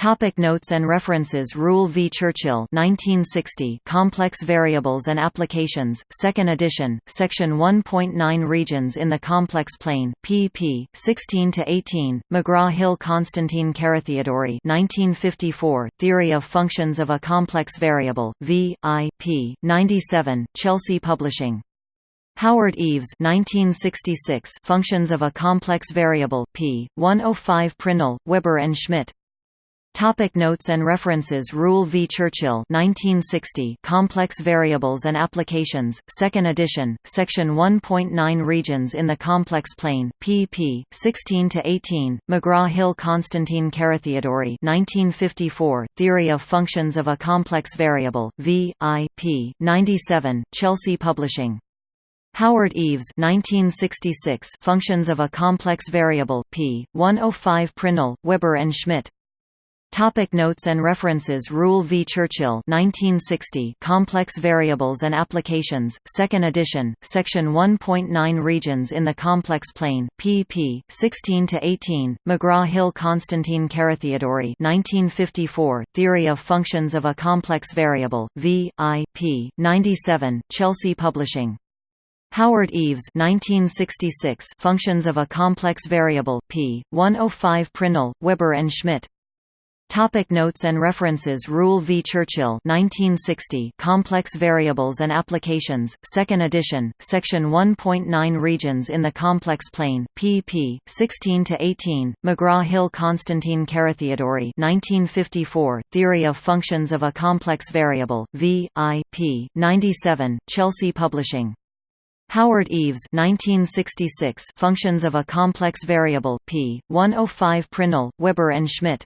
Topic notes and references Ruel v. Churchill 1960 Complex Variables and Applications, 2nd edition, Section 1.9 Regions in the Complex Plane, pp. 16–18, McGraw-Hill Constantine Carathéodory 1954, Theory of Functions of a Complex Variable, v. I. p. 97, Chelsea Publishing. Howard Eves 1966, Functions of a Complex Variable, p. 105 Prindle, Weber and Schmidt Topic notes and references Ruel v. Churchill 1960 Complex Variables and Applications, 2nd edition, Section 1.9 Regions in the Complex Plane, pp. 16–18, McGraw-Hill Constantine Carathéodory 1954, Theory of Functions of a Complex Variable, v. I. p. 97, Chelsea Publishing. Howard Eves 1966 Functions of a Complex Variable, p. 105 Prindle, Weber and Schmidt Topic notes and references Ruel v. Churchill 1960 Complex Variables and Applications, 2nd edition, Section 1.9 Regions in the Complex Plane, pp. 16–18, McGraw-Hill Constantine Carathéodory 1954, Theory of Functions of a Complex Variable, v. I. p. 97, Chelsea Publishing. Howard Eves 1966 Functions of a Complex Variable, p. 105 Prindle, Weber and Schmidt Topic notes and references Ruel v. Churchill 1960 Complex Variables and Applications, 2nd edition, Section 1.9 Regions in the Complex Plane, pp. 16–18, McGraw-Hill Constantine Carathéodory 1954, Theory of Functions of a Complex Variable, v. I. p. 97, Chelsea Publishing. Howard Eves 1966 Functions of a Complex Variable, p. 105 Prindle, Weber and Schmidt